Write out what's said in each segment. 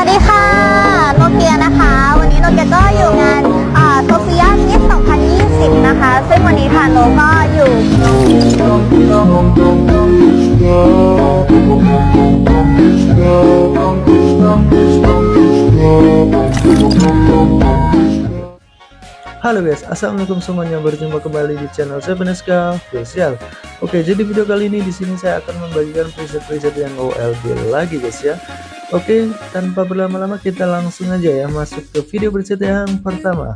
วัสดีค่ะ โนเกียนะคะ วันนี้โนเกียก็อยู่งานโซเฟียมิส2020 นะคะ ซึ่งวันนี้ค่ะโนก็อยู่ Halo guys, assalamualaikum semuanya. Berjumpa kembali di channel saya Beneska Official. Oke, jadi video kali ini di sini saya akan membagikan preset-preset yang OLB lagi guys ya. Oke, tanpa berlama-lama kita langsung aja ya masuk ke video preset yang pertama.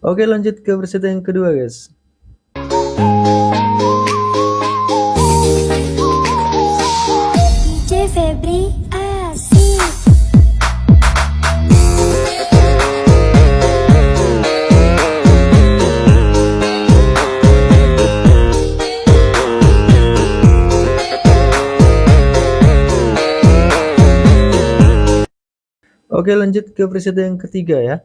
Oke lanjut ke preset yang kedua guys Oke lanjut ke preset yang ketiga ya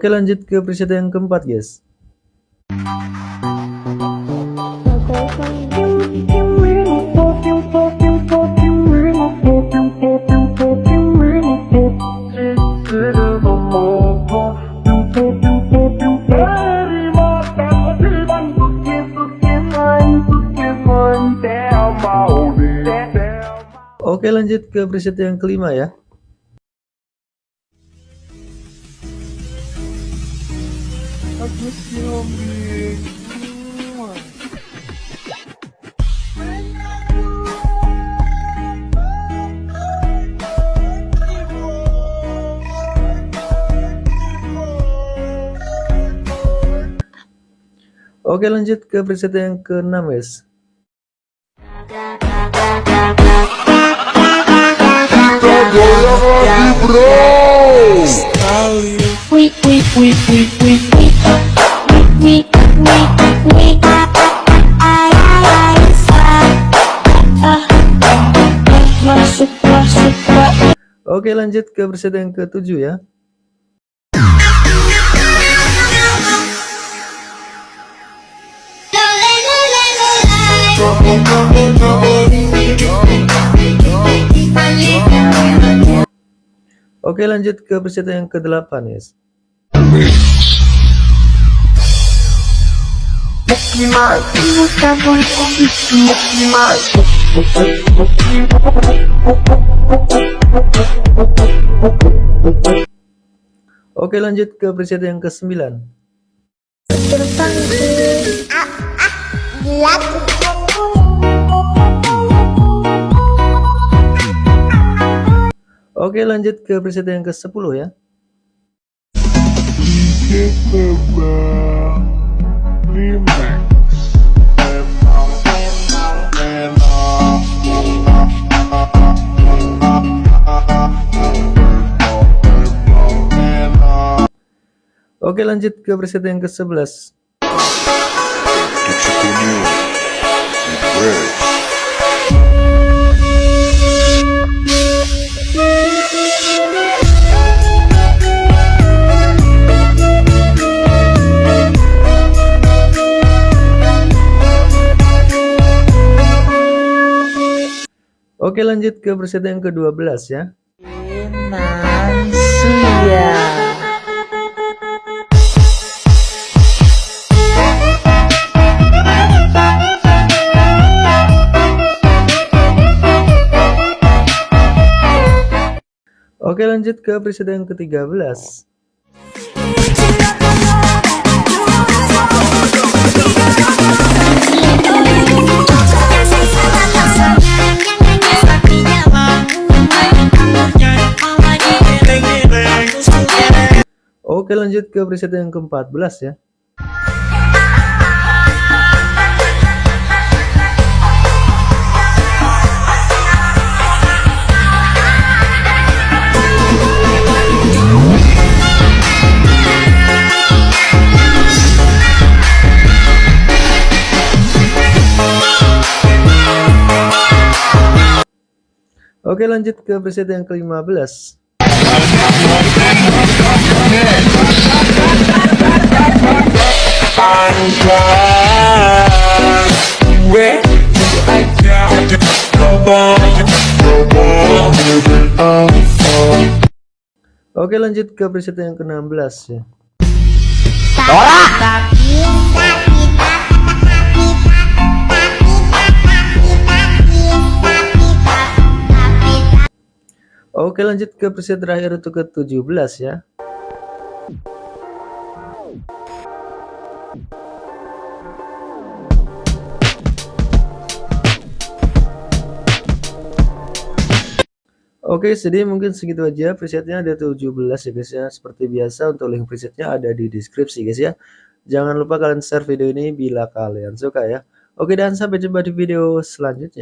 Oke lanjut ke preset yang keempat guys. Oke lanjut ke preset yang kelima ya Oke lanjut ke preset yang ke-6 guys. Wih wih wih Oke lanjut ke preset yang ke-7 ya. Oke lanjut ke preset yang ke-8 guys Oke lanjut ke preset yang ke-9 Oke lanjut ke preset yang ke-10 ya Oke lanjut ke preset yang ke-11 Oke lanjut ke preset yang ke-12 ya Oke lanjut ke preset yang ke-13 Oke lanjut ke preset yang ke-14 ya Oke lanjut ke preset yang ke-15 Oke lanjut ke preset yang ke-16 ya Oke lanjut ke preset terakhir untuk ke-17 ya Oke, jadi mungkin segitu aja presetnya ada 17 ya guys ya. Seperti biasa untuk link presetnya ada di deskripsi guys ya. Jangan lupa kalian share video ini bila kalian suka ya. Oke dan sampai jumpa di video selanjutnya.